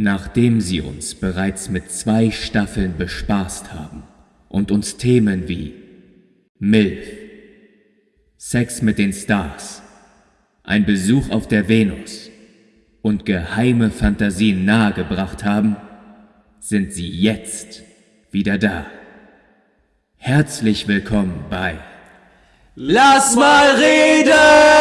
Nachdem sie uns bereits mit zwei Staffeln bespaßt haben und uns Themen wie MILF, Sex mit den Stars, ein Besuch auf der Venus und geheime Fantasien nahegebracht haben, sind sie jetzt wieder da. Herzlich willkommen bei Lass mal reden!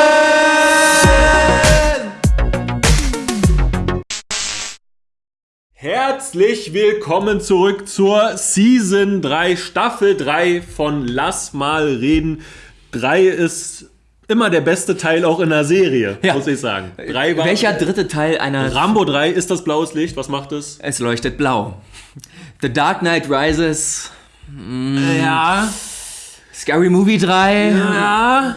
Herzlich willkommen zurück zur Season 3, Staffel 3 von Lass mal reden. 3 ist immer der beste Teil auch in der Serie, Ja. muss ich sagen. Drei war, Welcher dritte Teil einer... Rambo 3 ist das blaues Licht, was macht es? Es leuchtet blau. The Dark Knight Rises. Ja. Scary Movie 3. Ja.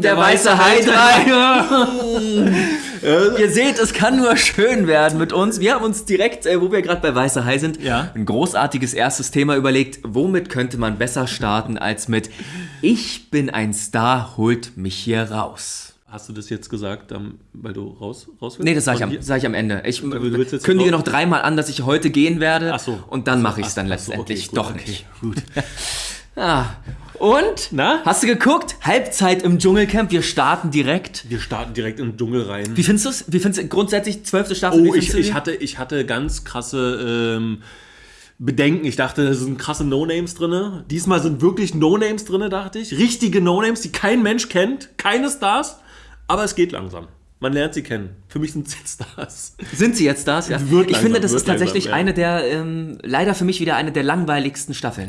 Der, weiße Hai 3. Ihr seht, es kann nur schön werden mit uns. Wir haben uns direkt, äh, wo wir gerade bei Weiße Hai sind, Ja. ein großartiges erstes Thema überlegt. Womit könnte man besser starten als mit Ich bin ein Star, holt mich hier raus. Hast du das jetzt gesagt, weil du raus, raus willst? Nee, das sage ich, am- sag ich am Ende. Ich kündige noch dreimal an, dass ich heute gehen werde. Ach so. Und dann mache ich es dann letztendlich doch okay, nicht. Gut. Ah. Und? Na? Hast du geguckt? Halbzeit im Dschungelcamp. Wir starten direkt. Wir starten direkt in den Dschungel rein. Wie findest du es? Wie findest du grundsätzlich zwölfte Staffel? Oh, ich, ich, hatte, ich hatte ganz krasse ähm, Bedenken. Ich dachte, es sind krasse No-Names drin. Diesmal sind wirklich No-Names drin, dachte ich. Richtige No-Names, die kein Mensch kennt. Keine Stars. Aber es geht langsam. Man lernt sie kennen. Für mich sind es jetzt Stars. Sind sie jetzt das? Ja. Wird ich langsam, finde, das ist tatsächlich langsam, ja. eine der, ähm, leider für mich wieder eine der langweiligsten Staffeln.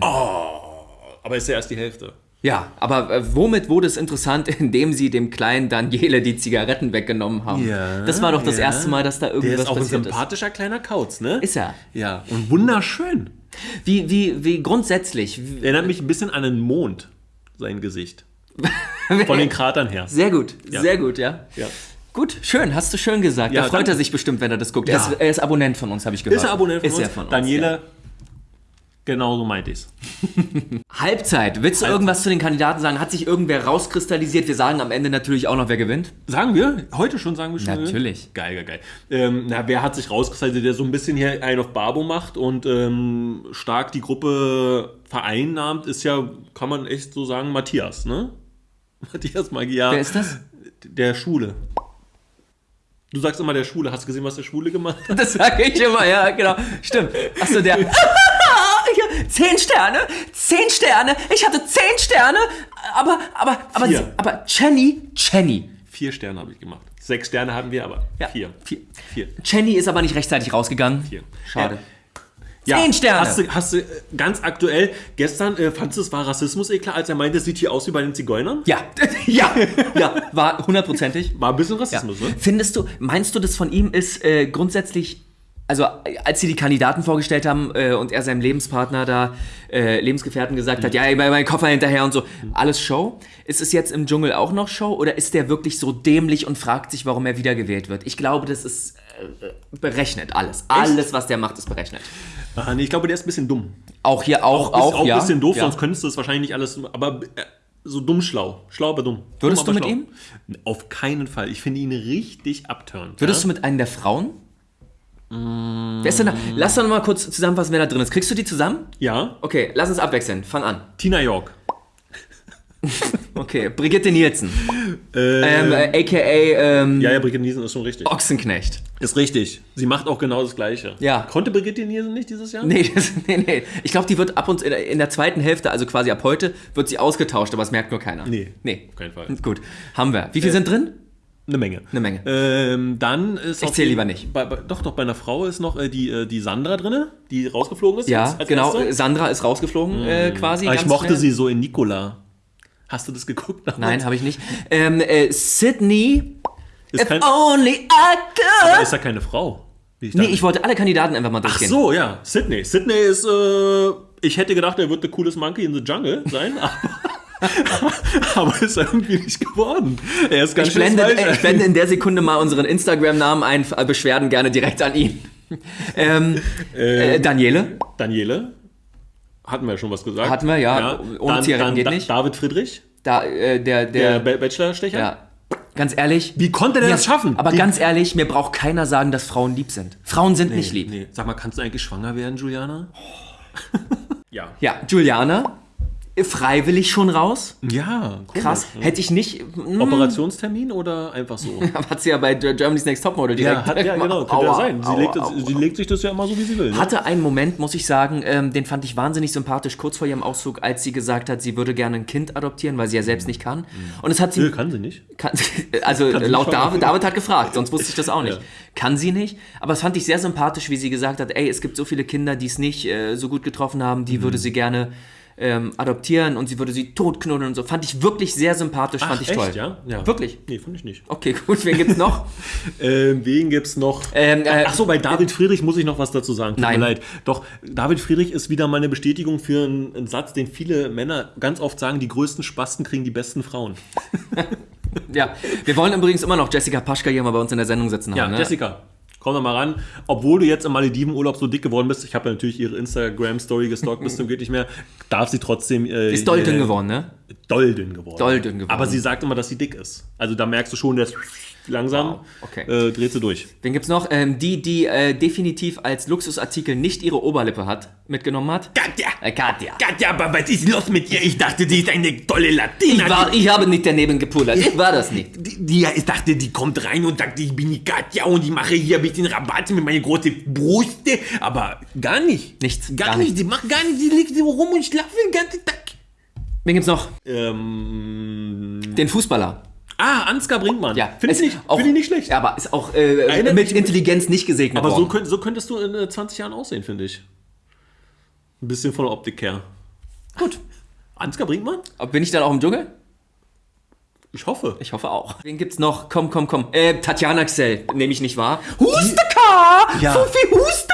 Aber ist ja erst die Hälfte. Ja, aber äh, womit wurde es interessant, indem sie dem kleinen Daniele die Zigaretten weggenommen haben? das war doch das ja. erste Mal, dass da Der irgendwas ist auch ein passiert ist. sympathischer kleiner Kauz, ne? Ist er. Ja, und wunderschön. Wie, wie, wie grundsätzlich. wie- Erinnert mich ein bisschen an einen Mond, sein Gesicht. Von den Kratern her. Sehr gut, Ja. sehr gut, ja. Ja. Gut, schön, hast du schön gesagt. Ja, da freut danke. er sich bestimmt, wenn er das guckt. Ja. Er, ist, er ist Abonnent von uns, habe ich gehört. Ist er Abonnent von ist uns? Er von uns Daniele, ja. Genau so meinte ich's. Halbzeit. Willst du irgendwas zu den Kandidaten sagen? Hat sich irgendwer rauskristallisiert? Wir sagen am Ende natürlich auch noch, wer gewinnt. Sagen wir? Heute schon sagen wir schon? Natürlich. Geil, geil, geil. Ähm, na, wer hat sich rausgestellt, der so ein bisschen hier einen auf Barbo macht und ähm, stark die Gruppe vereinnahmt, ist ja, kann man echt so sagen, Matthias, ne? Matthias Magyar. Wer ist das? Der Schwule. Du sagst immer der Schwule. Hast du gesehen, was der Schwule gemacht hat? Das sage ich immer, ja, genau. Stimmt. Achso, der. Zehn Sterne, zehn Sterne, ich hatte zehn Sterne, aber, aber, aber, sie, aber Jenny, Jenny. Vier Sterne habe ich gemacht. Sechs Sterne hatten wir, aber Ja, vier. Vier. Vier. Jenny ist aber nicht rechtzeitig rausgegangen. Vier. Schade. Ja, Zehn Sterne. Hast du, hast du äh, ganz aktuell, gestern äh, fandest du, es war Rassismus eklar, als er meinte, es sieht hier aus wie bei den Zigeunern? Ja, ja, ja, war hundertprozentig. War ein bisschen Ja. Rassismus, ne? Findest du, meinst du, das von ihm ist äh, grundsätzlich, also als sie die Kandidaten vorgestellt haben äh, und er seinem Lebenspartner da, äh, Lebensgefährten gesagt hat, ja, meinen Koffer hinterher und so, alles Show? Ist es jetzt im Dschungel auch noch Show oder ist der wirklich so dämlich und fragt sich, warum er wiedergewählt wird? Ich glaube, das ist äh, berechnet, alles. Alles, was der macht, ist berechnet. Ah, nee, ich glaube, der ist ein bisschen dumm. Auch hier, auch, Auch, auch, ist auch ja. ein bisschen doof, ja. sonst könntest du es wahrscheinlich nicht alles, aber äh, so dumm schlau. Schlau, aber dumm. Würdest dumm, du aber mit schlau. Auf keinen Fall. Ich finde ihn richtig abturnt. Würdest ja? du mit einem der Frauen? Wer ist denn da? Lass doch noch mal kurz zusammenfassen, wer da drin ist. Kriegst du die zusammen? Ja, Okay, lass uns abwechseln. Fang an. Tina York. Okay, Brigitte Nielsen. Äh, Ähm, äh, aka ähm, ja, ja, Brigitte Nielsen ist schon richtig. Ochsenknecht. Ist richtig. Sie macht auch genau das Gleiche. Ja. Konnte Brigitte Nielsen nicht dieses Jahr? Nee, das, nee, nee. Ich glaube, die wird ab und in der, in der zweiten Hälfte, also quasi ab heute, wird sie ausgetauscht, aber es merkt nur keiner. Nee. Nee. Auf keinen Fall. Gut. Haben wir. Wie viele sind drin? Eine Menge. Eine Menge. Ähm, dann ist Ich auf zähl jeden- lieber nicht. Bei, bei, doch, doch, bei einer Frau ist noch äh, die, äh, die Sandra drin, die rausgeflogen ist. Ja, genau. Erste. Sandra ist rausgeflogen, äh, quasi. Aber ich mochte schnell. sie so in Nicola. Hast du das geguckt? Nein, habe ich nicht. Ähm, äh, Sydney. Ist, kein, only I could. ist ja keine Frau. wie Nee, ich wollte alle Kandidaten einfach mal Ach durchgehen. so, ja. Sydney. Sydney ist, äh, ich hätte gedacht, er wird der coolest Monkey in the Jungle sein, aber, aber ist irgendwie nicht geworden. Er ist ganz Ich schön blende, äh, ich blende in der Sekunde mal unseren Instagram-Namen ein, äh, Beschwerden gerne direkt an ihn. Ähm, äh, Daniele Daniele. Hatten wir ja schon was gesagt. Hatten wir, ja. Ohne Zigaretten geht Da- nicht. David Friedrich, Da, äh, der, der der, Ba- Bachelorstecher. ja. Ganz ehrlich. Wie konnte der mir- das schaffen? Aber Die- ganz ehrlich, mir braucht keiner sagen, dass Frauen lieb sind. Frauen sind nicht lieb. Nee. Sag mal, kannst du eigentlich schwanger werden, Juliana? ja. Ja, Juliana, freiwillig schon raus. Ja, komisch, Krass. ne? Hätte ich nicht. hm, Operationstermin oder einfach so? Hat sie ja bei Germany's Next Topmodel direkt. ja, hat, ja, genau, könnte Aua, ja sein. Sie, aua, legt, aua. sie legt sich das ja immer so, wie sie will. Ne? Hatte einen Moment, muss ich sagen, ähm, den fand ich wahnsinnig sympathisch, kurz vor ihrem Auszug, als sie gesagt hat, sie würde gerne ein Kind adoptieren, weil sie ja selbst nicht kann. Und es hat sie. Nö, kann sie nicht. Kann, also Kann laut David, David hat gefragt, sonst wusste ich das auch nicht. Ja. Kann sie nicht, aber es fand ich sehr sympathisch, wie sie gesagt hat, ey, es gibt so viele Kinder, die es nicht äh, so gut getroffen haben, die Mhm. würde sie gerne ähm, adoptieren und sie würde sie totknuddeln und so. Fand ich wirklich sehr sympathisch, fand ich echt, toll. ja? ja? Wirklich? Nee, fand ich nicht. Okay, gut, wen gibt's noch? Ähm, wen gibt's noch? Ähm, äh, Achso, bei David Friedrich muss ich noch was dazu sagen. Tut Nein. mir leid. Doch, David Friedrich ist wieder mal eine Bestätigung für einen, einen Satz, den viele Männer ganz oft sagen: die größten Spasten kriegen die besten Frauen. ja, wir wollen übrigens immer noch Jessica Paschka hier mal bei uns in der Sendung sitzen Ja, haben. Ne? Jessica, komm doch mal ran. Obwohl du jetzt im Maledivenurlaub so dick geworden bist, ich habe ja natürlich ihre Instagram-Story gestalkt, bis zum geht nicht mehr, darf sie trotzdem. Äh, Ist doll dünn äh, geworden, ne? Doll dünn geworden. Doll dünn geworden. Aber sie sagt immer, dass sie dick ist. Also da merkst du schon, dass langsam Wow, okay. äh, dreht sie durch. Wen gibt's noch? Ähm, die, die äh, definitiv als Luxusartikel nicht ihre Oberlippe hat, mitgenommen hat. Katja! Äh, Katja. Katja, aber was ist los mit ihr? Ich dachte, die ist eine tolle Latina. Ich, war, ich habe nicht daneben gepullert. Ich war das nicht. die, die, ich dachte, die kommt rein und sagt, ich bin die Katja und ich mache hier ein bisschen Rabatt mit meinen großen Brüste. Aber gar nicht. Nichts, Gar, gar nicht. nichts. Die macht gar nicht. Die liegt rum und schlafen den ganzen Tag. Wen gibt's noch? Ähm, Den Fußballer. ah, Ansgar Brinkmann. Ja, Finde ich, nicht- auch- find ich nicht schlecht. Ja, aber ist auch äh, mit Intelligenz nicht gesegnet Aber so, worden. könnt, so könntest du in äh, 20 Jahren aussehen, finde ich. Ein bisschen von der Optik her. Gut. Ansgar Brinkmann? Bin ich dann auch im Dschungel? Ich hoffe. Ich hoffe auch. Wen gibt's noch? Komm, komm, komm. Äh, Tatjana Xell, nehme ich nicht wahr. Husteka! Ja. Sophie Husteka!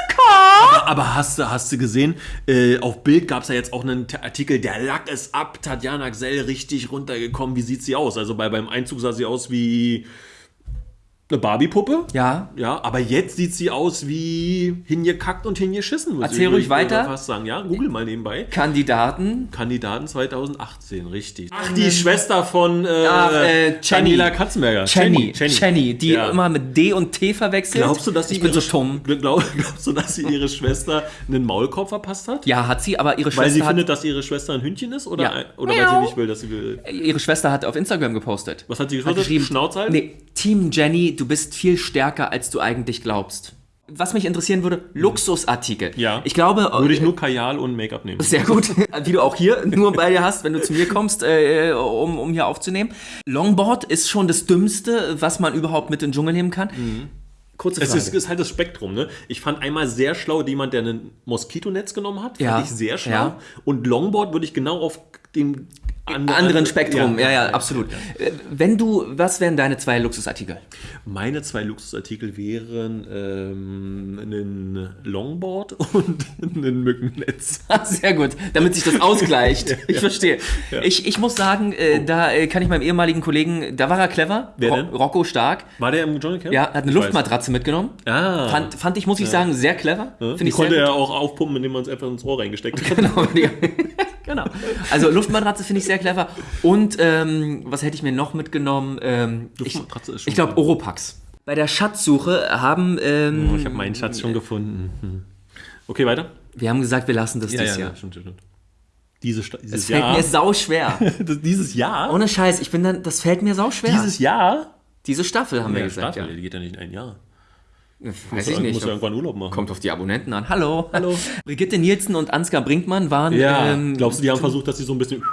Aber hast du, hast du gesehen, äh, auf Bild gab es ja jetzt auch einen Artikel, der Lack ist ab, Tatjana Gsell richtig runtergekommen. Wie sieht sie aus? Also bei, beim Einzug sah sie aus wie eine Barbie-Puppe. Ja. Ja, aber jetzt sieht sie aus wie hingekackt und hingeschissen. Erzähl ich- ruhig weiter. fast sagen. Ja, google mal nebenbei. Kandidaten. Kandidaten 2018, richtig. Ach, die Schwester von äh, Ach, äh, Jenny. Daniela Katzenberger. Jenny. Jenny, die Ja. immer mit D und T verwechselt. Glaubst du, dass sie ich bin so dumm. Glaub, glaubst du, dass sie ihre Schwester einen Maulkorb verpasst hat? Ja, hat sie, aber ihre Weil Schwester sie hat, findet, dass ihre Schwester ein Hündchen ist? Oder, Ja. ein- oder weil sie nicht will, dass sie will. ihre Schwester hat auf Instagram gepostet. Was hat sie Hat geschrieben? halten? Nee, Team Jenny, du bist viel stärker, als du eigentlich glaubst. Was mich interessieren würde, Luxusartikel. Ja. Ich glaube, Würde ich nur Kajal und Make-up nehmen. Sehr gut, wie du auch hier nur bei dir hast, wenn du zu mir kommst, äh, um, um hier aufzunehmen. Longboard ist schon das Dümmste, was man überhaupt mit in den Dschungel nehmen kann. Kurze Mhm. Es Frage. ist, ist halt das Spektrum, ne? Ich fand einmal sehr schlau jemand, der ein Moskitonetz genommen hat. Fand Ja. ich sehr schlau. Ja. Und Longboard würde ich genau auf dem and- anderen Spektrum, ja, ja, ja. absolut. Äh, Wenn du, was wären deine zwei Luxusartikel? Meine zwei Luxusartikel wären ähm, ein Longboard und ein Mückennetz. Sehr gut, damit sich das ausgleicht. Ich verstehe. Ich, ich muss sagen, äh, da äh, kann ich meinem ehemaligen Kollegen, da war er clever, Wer denn? Rocco Stark. War der im Dschungelcamp? Ja, hat eine Ich weiß. Luftmatratze mitgenommen. Ah. Fand, fand ich, muss ich sagen, sehr clever. Ja, die konnte er auch aufpumpen, indem man es einfach ins Ohr reingesteckt hat. Genau, genau. Also Luftmatratze finde ich sehr clever. Und ähm, was hätte ich mir noch mitgenommen? Ähm, ich Luftmatratze ist schon ich glaube Oropax. Bei der Schatzsuche haben ähm, Oh, ich habe meinen Schatz schon gefunden. Hm. Okay, weiter. wir haben gesagt, wir lassen das dieses Jahr. stimmt, stimmt. Diese dieses Es fällt Jahr. mir sau schwer. Das- dieses Jahr? Ohne Scheiß, ich bin dann, das fällt mir sau schwer. Dieses Jahr? Diese Staffel haben wir Ja, gesagt, Staffel, die geht ja nicht in ein Jahr. Weiß ich Muss nicht. ja irgendwann Urlaub machen. Kommt auf die Abonnenten an. Hallo. Hallo. Brigitte Nielsen und Ansgar Brinkmann waren. Ja, ähm, glaubst du, die haben versucht, dass sie so ein bisschen.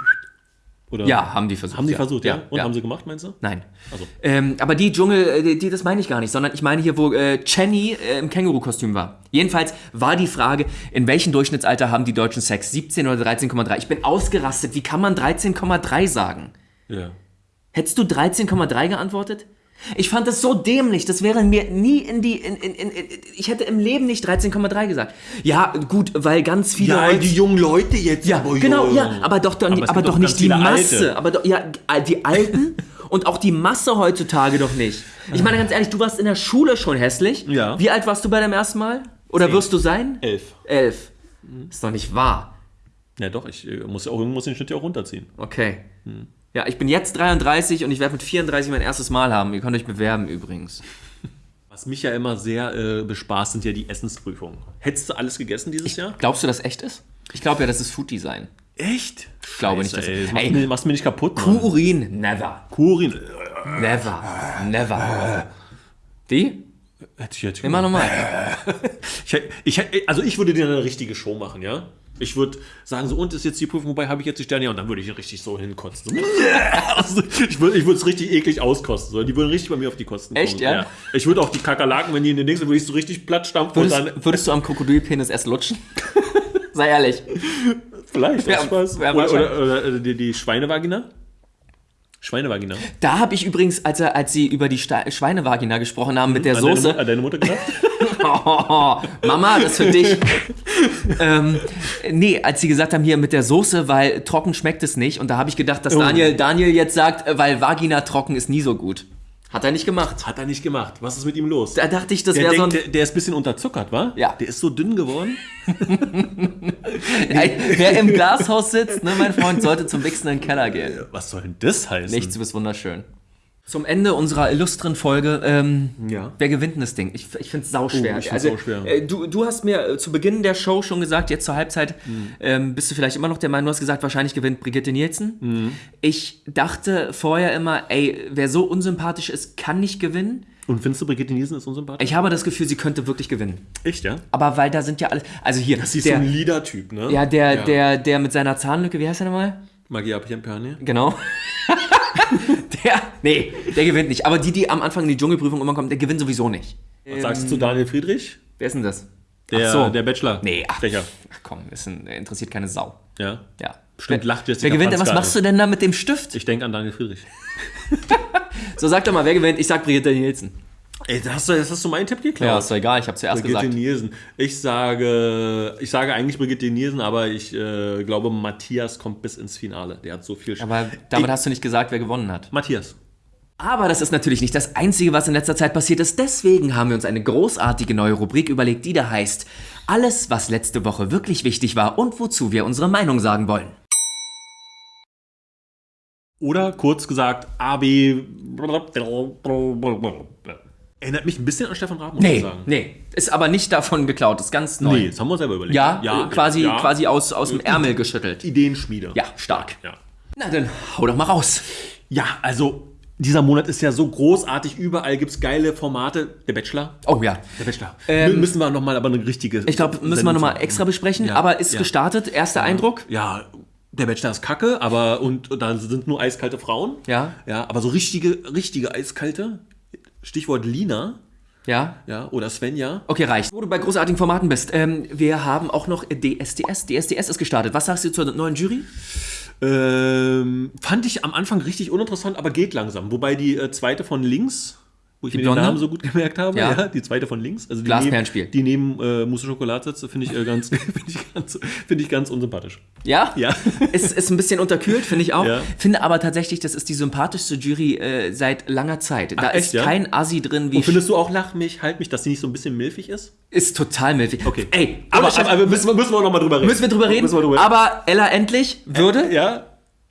Oder? Ja, haben die versucht. Haben die ja. versucht, ja? ja Und ja. haben sie gemacht, meinst du? Nein. Also. Ähm, aber die Dschungel, äh, die, die, das meine ich gar nicht, sondern ich meine hier, wo äh, Jenny äh, im Känguru-Kostüm war. Jedenfalls war die Frage, in welchem Durchschnittsalter haben die Deutschen Sex? 17 oder 13,3? Ich bin ausgerastet. Wie kann man 13,3 sagen? Ja. Hättest du 13,3 geantwortet? Ich fand das so dämlich. Das wäre mir nie in die. In, in, in, ich hätte im Leben nicht 13,3 gesagt. Ja, gut, weil ganz viele. Ja, heutz- die jungen Leute jetzt. ja, aber genau, ja. aber doch, doch, Aber aber doch doch nicht die Masse. Alte. Aber doch, ja, die Alten und auch die Masse heutzutage doch nicht. Ich meine ganz ehrlich, du warst in der Schule schon hässlich. Ja. Wie alt warst du bei deinem ersten Mal? Oder wirst du sein? Elf. Elf. Ist doch nicht wahr. Ja, doch, ich äh, muss ja auch, muss den Schnitt ja auch runterziehen. Okay. Ja, ich bin jetzt 33 und ich werde mit 34 mein erstes Mal haben. Ihr könnt euch bewerben übrigens. Was mich ja immer sehr äh, bespaßt, sind ja die Essensprüfungen. Hättest du alles gegessen dieses Jahr? Glaubst du, das echt ist? Ich glaube ja, das ist Food Design. Echt? Ich glaube nicht, dass Ey, das machst, Ey, mir, machst mir nicht kaputt. Kurin, never. Kurin. Never. Never. Die? Hätte ich jetzt Immer nochmal. Ich, ich, also ich würde dir eine richtige Show machen, ja? Ich würde sagen, so, und ist jetzt die Prüfung, wobei habe ich jetzt die Sterne? Ja, und dann würde ich richtig so hinkotzen. So, also, ich würde es richtig eklig auskosten. So. Die würden richtig bei mir auf die Kosten kommen. Echt, ja? Ich würde auch die Kakerlaken, wenn die in den nächsten, würde ich so richtig platt stampfen und dann, Würdest, würdest du am Krokodilpenis erst lutschen? Sei ehrlich. vielleicht, Ja, aus Spaß. ja, oder, oder, oder die, die Schweinevagina? Schweinevagina. Da habe ich übrigens, als, er, als sie über die Sta Schweinevagina gesprochen haben mit der An deine, Soße. Mu- an deine Mutter gedacht? Oh, Mama, das für dich. ähm, nee, als sie gesagt haben, hier mit der Soße, weil trocken schmeckt es nicht. Und da habe ich gedacht, dass Oh. Daniel, Daniel jetzt sagt, weil Vagina trocken ist nie so gut. Hat er nicht gemacht. Hat er nicht gemacht. Was ist mit ihm los? Da dachte ich, das der, wäre so ein. der, der ist ein bisschen unterzuckert, wa? Ja. Der ist so dünn geworden. Wer im Glashaus sitzt, ne, mein Freund, sollte zum Wichsen in den Keller gehen. Was soll denn das heißen? Nichts, du bist wunderschön. Zum Ende unserer illustren Folge, ähm, Ja. wer gewinnt denn das Ding? Ich, ich finde es sauschwer. Oh, ich find's sauschwer. Äh, du, du hast mir äh, zu Beginn der Show schon gesagt, jetzt zur Halbzeit, Mhm. ähm, bist du vielleicht immer noch der Meinung, du hast gesagt, wahrscheinlich gewinnt Brigitte Nielsen. Mhm. Ich dachte vorher immer, ey, wer so unsympathisch ist, kann nicht gewinnen. Und findest du, Brigitte Nielsen ist unsympathisch? Ich habe das Gefühl, sie könnte wirklich gewinnen. Echt, ja? Aber weil da sind ja alle, also hier, Sie ist der, so ein Leader-Typ, ne? ja, der, Der, der mit seiner Zahnlücke, wie heißt er nochmal? Magia Piampane. Genau. der, nee, der gewinnt nicht. Aber die, die am Anfang in die Dschungelprüfung immer kommen, der gewinnt sowieso nicht. Was sagst du zu Daniel Friedrich? Wer ist denn das? Der, Ach so. der Bachelor. Nee, ach, Stecher. ach komm, ist ein, interessiert keine Sau. Ja. Ja. Bestimmt lacht Jessica Wer gewinnt denn? Was machst du denn da mit dem Stift? Ich denke an Daniel Friedrich. So, sag doch mal, wer gewinnt? Ich sag Brigitte Nielsen. Ey, das hast du, das hast du meinen Tipp geklaut. Ja, ist doch egal, ich habe zuerst Brigitte gesagt. Nielsen. Ich sage, ich sage eigentlich Brigitte Nielsen, aber ich äh, glaube, Matthias kommt bis ins Finale. Der hat so viel. Aber damit Ich- hast du nicht gesagt, wer gewonnen hat. Matthias. Aber das ist natürlich nicht das Einzige, was in letzter Zeit passiert ist. Deswegen haben wir uns eine großartige neue Rubrik überlegt, die da heißt Alles, was letzte Woche wirklich wichtig war und wozu wir unsere Meinung sagen wollen. Oder kurz gesagt, AB. Erinnert mich ein bisschen an Stefan Raab, muss ich Nee, sagen. nee, ist aber nicht davon geklaut, ist ganz neu. Nee, das haben wir selber überlegt. Ja, äh, quasi, ja. quasi aus, aus dem Ärmel geschüttelt. Ideenschmiede. Ja, stark. Ja. Na dann, hau doch mal raus. Ja, also dieser Monat ist ja so großartig. Überall gibt es geile Formate. Der Bachelor. Oh ja. Der Bachelor. Ähm, müssen wir nochmal aber eine richtige. Ich glaube, müssen wir nochmal extra besprechen, Ja, aber ist ja. gestartet. Erster Eindruck? Ja, der Bachelor ist kacke, aber und, und da sind nur eiskalte Frauen. Ja. Ja, aber so richtige, richtige eiskalte. Stichwort Lina. Ja. Ja, oder Svenja. Okay, reicht. Wo du bei großartigen Formaten bist, ähm, wir haben auch noch DSDS. DSDS ist gestartet. Was sagst du zur neuen Jury? Ähm, fand ich am Anfang richtig uninteressant, aber geht langsam. Wobei die äh, zweite von links, wo ich Die mir Blonde? den Namen so gut gemerkt habe, Ja. ja. die zweite von links, also die Glasperlenspiel. neben, die neben äh, Mousse Schokolade sitzt, finde ich, äh, ganz, finde ich, ganz, finde ich ganz unsympathisch. Ja? Ja. Ist, ist ein bisschen unterkühlt, finde ich auch. Ja. Finde aber tatsächlich, das ist die sympathischste Jury äh, seit langer Zeit. Da Ach, ist echt, ja? kein Assi drin wie. Und findest du auch Lach mich, halt mich, dass sie nicht so ein bisschen milfig ist? ist total milfig. Okay. Ey, aber, aber, aber müssen, wir, müssen wir auch nochmal drüber reden. müssen wir drüber reden? Wir drüber Aber Ella endlich würde? Ja,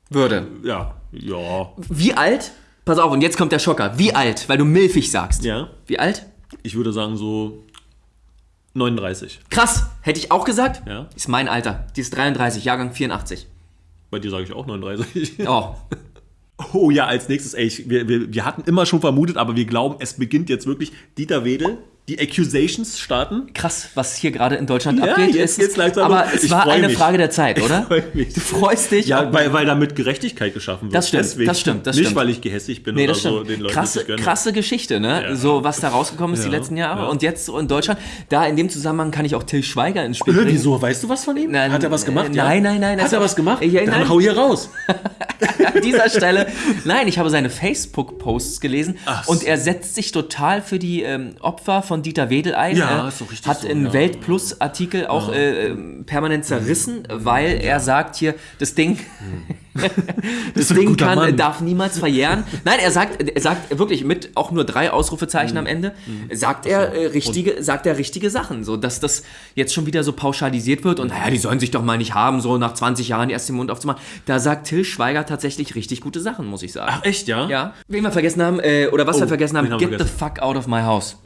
Würde. ja, ja. Wie alt? Pass auf, und jetzt kommt der Schocker. Wie alt? Weil du milfig sagst. Ja, Wie alt? ich würde sagen so 39. Krass. Hätte ich auch gesagt? Ja. Ist mein Alter. Die ist 33, Jahrgang 84. Bei dir sage ich auch 39. Oh. Oh ja, als nächstes, ey, ich, wir, wir, wir hatten immer schon vermutet, aber wir glauben, es beginnt jetzt wirklich. Dieter Wedel, die Accusations starten. Krass, was hier gerade in Deutschland Ja, abgeht. jetzt ist, geht's langsam aber es Ich war eine mich. Frage der Zeit, oder? freu mich. Du freust dich. Ja, weil, weil damit Gerechtigkeit geschaffen wird. Das stimmt, das stimmt, das Nicht, stimmt. weil ich gehässig bin Nee, oder das stimmt. so den Leuten krasse, krasse Geschichte, ne? Ja. So, was da rausgekommen ist die Ja, letzten Jahre. ja. Und jetzt so in Deutschland. Da in dem Zusammenhang kann ich auch Till Schweiger ins Spiel bringen. wieso? Weißt du was von ihm? Nein, Hat er was gemacht? äh, ja? nein, nein, nein, Hat das- er was gemacht? Ja, Dann nein. hau hier raus. An dieser Stelle. Nein, ich habe seine Facebook-Posts gelesen Ach und er setzt sich total für die ähm, Opfer von Dieter Wedel ein. Ja, Er ist doch richtig Hat so, in ja. Welt Plus-Artikel auch äh, ähm, permanent zerrissen, weil er sagt hier, das Ding. Das Ding kann, Mann. darf niemals verjähren. Nein, er sagt, er sagt wirklich mit auch nur drei Ausrufezeichen Mhm. am Ende, sagt er äh, richtige, sagt er richtige Sachen, so dass das jetzt schon wieder so pauschalisiert wird und naja, die sollen sich doch mal nicht haben, so nach 20 Jahren erst den Mund aufzumachen. Da sagt Till Schweiger tatsächlich richtig gute Sachen, muss ich sagen. Ach, echt, ja? Ja. Wen wir vergessen haben, äh, oder was wir Oh, vergessen haben, wir get the vergessen? fuck out of my house.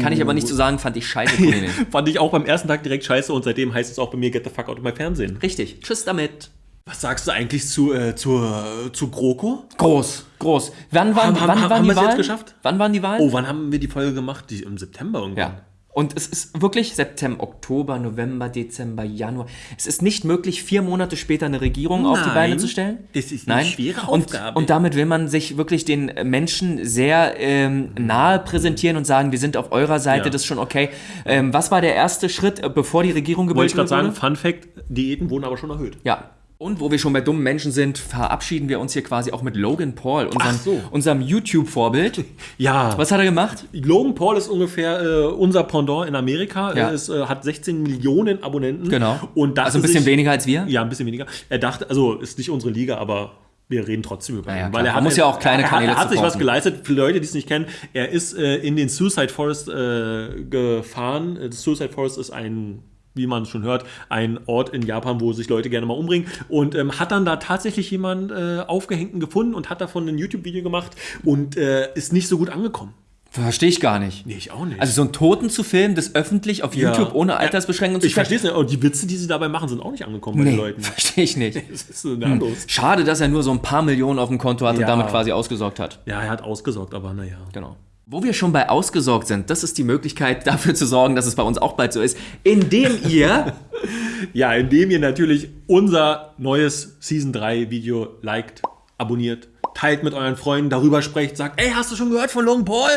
Kann ich aber nicht so sagen, fand ich scheiße. Fand ich auch beim ersten Tag direkt scheiße und seitdem heißt es auch bei mir Get the fuck out of my Fernsehen. Richtig. Tschüss damit. Was sagst du eigentlich zu, äh, zur, zu GroKo? Groß, groß. Wann waren, Haben- wann haben- waren haben die wir es jetzt Wahlen? geschafft? Wann waren die Wahlen? Oh, wann haben wir die Folge gemacht? Die, Im September irgendwann. Ja. Und es ist wirklich September, Oktober, November, Dezember, Januar. Es ist nicht möglich, vier Monate später eine Regierung auf die Nein, Beine zu stellen. das ist eine schwere Aufgabe. Und, und damit will man sich wirklich den Menschen sehr ähm, nahe präsentieren und sagen, wir sind auf eurer Seite, Ja. das ist schon okay. Ähm, was war der erste Schritt, äh, bevor die Regierung Wollte ich gebildet gerade wurde? sagen, Fun Fact, Diäten wurden aber schon erhöht. Ja. Und wo wir schon bei dummen Menschen sind, verabschieden wir uns hier quasi auch mit Logan Paul, unserem, so. unserem YouTube-Vorbild. Ja. Was hat er gemacht? Logan Paul ist ungefähr äh, unser Pendant in Amerika. Ja. Er ist, äh, hat 16 Millionen Abonnenten. Genau. Und also ein bisschen sich, weniger als wir. Ja, ein bisschen weniger. Er dachte, also ist nicht unsere Liga, aber wir reden trotzdem über ihn. Ja, klar. Man muss ja auch kleine er, Kanäle Er hat sich was geleistet. Für Leute, die es nicht kennen, er ist äh, in den Suicide Forest äh, gefahren. Äh, Suicide Forest ist ein wie man schon hört, ein Ort in Japan, wo sich Leute gerne mal umbringen. Und ähm, hat dann da tatsächlich jemanden äh, Aufgehängten gefunden und hat davon ein YouTube-Video gemacht und äh, ist nicht so gut angekommen. Verstehe ich gar nicht. Nee, ich auch nicht. Also so einen Toten zu filmen, das öffentlich auf Ja. YouTube ohne Altersbeschränkung zu ich verstehe es nicht. Und die Witze, die sie dabei machen, sind auch nicht angekommen bei Nee, den Leuten. verstehe ich nicht. Das ist so nahtlos. Schade, dass er nur so ein paar Millionen auf dem Konto hat und Ja. damit quasi ausgesorgt hat. Ja, er hat ausgesorgt, aber naja. Genau. Wo wir schon bei ausgesorgt sind, das ist die Möglichkeit dafür zu sorgen, dass es bei uns auch bald so ist, indem ihr Ja, indem ihr natürlich unser neues Season 3 Video liked, abonniert, teilt mit euren Freunden, darüber sprecht, sagt, ey, hast du schon gehört von Logan Paul?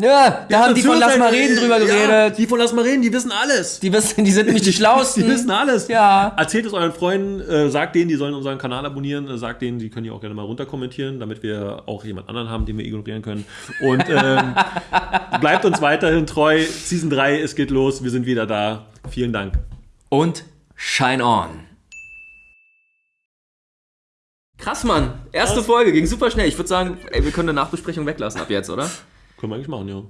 Ja, da haben die von Lass mal reden drüber Ja, geredet. die von Lass mal reden, die wissen alles. Die, wissen, die sind nämlich die Schlausten. Die wissen alles. Ja. Erzählt es euren Freunden, äh, sagt denen, die sollen unseren Kanal abonnieren, äh, sagt denen, die können hier auch gerne mal runterkommentieren, damit wir auch jemand anderen haben, den wir ignorieren können. Und ähm, bleibt uns weiterhin treu. Season 3, es geht los, wir sind wieder da. Vielen Dank. Und Shine On. Krass, Mann. Erste Folge ging super schnell. Ich würde sagen, ey, wir können eine Nachbesprechung weglassen ab jetzt, oder? Können wir eigentlich machen, ja.